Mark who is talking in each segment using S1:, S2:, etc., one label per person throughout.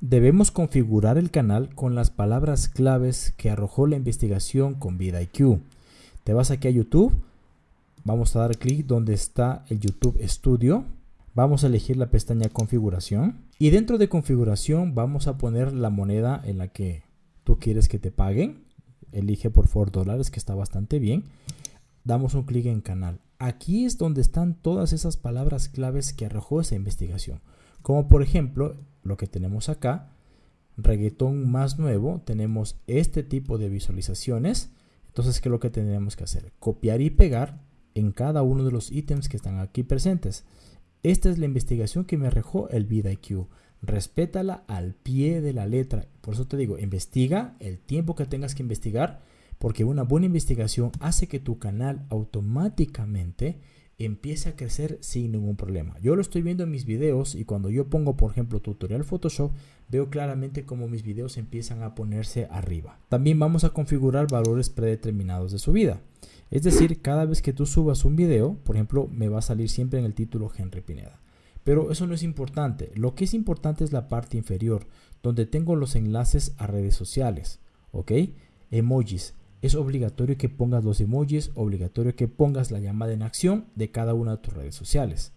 S1: Debemos configurar el canal con las palabras claves que arrojó la investigación con VidaIQ. Te vas aquí a YouTube, vamos a dar clic donde está el YouTube Studio, vamos a elegir la pestaña configuración y dentro de configuración vamos a poner la moneda en la que tú quieres que te paguen. Elige por favor dólares que está bastante bien. Damos un clic en canal. Aquí es donde están todas esas palabras claves que arrojó esa investigación. Como por ejemplo lo que tenemos acá, reggaetón más nuevo, tenemos este tipo de visualizaciones. Entonces, ¿qué es lo que tenemos que hacer? Copiar y pegar en cada uno de los ítems que están aquí presentes. Esta es la investigación que me arrojó el VidaIQ. Respétala al pie de la letra. Por eso te digo, investiga el tiempo que tengas que investigar, porque una buena investigación hace que tu canal automáticamente empiece a crecer sin ningún problema. Yo lo estoy viendo en mis videos y cuando yo pongo, por ejemplo, tutorial Photoshop, veo claramente cómo mis videos empiezan a ponerse arriba. También vamos a configurar valores predeterminados de subida. Es decir, cada vez que tú subas un video, por ejemplo, me va a salir siempre en el título Henry Pineda. Pero eso no es importante. Lo que es importante es la parte inferior, donde tengo los enlaces a redes sociales. ¿Ok? Emojis es obligatorio que pongas los emojis, obligatorio que pongas la llamada en acción de cada una de tus redes sociales.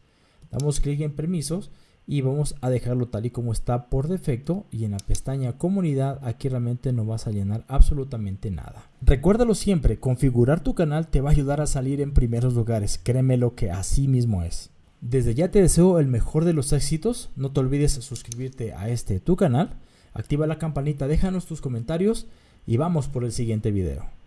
S1: Damos clic en permisos y vamos a dejarlo tal y como está por defecto y en la pestaña comunidad aquí realmente no vas a llenar absolutamente nada. Recuérdalo siempre, configurar tu canal te va a ayudar a salir en primeros lugares, créeme lo que así mismo es. Desde ya te deseo el mejor de los éxitos, no te olvides suscribirte a este tu canal, activa la campanita, déjanos tus comentarios y vamos por el siguiente video.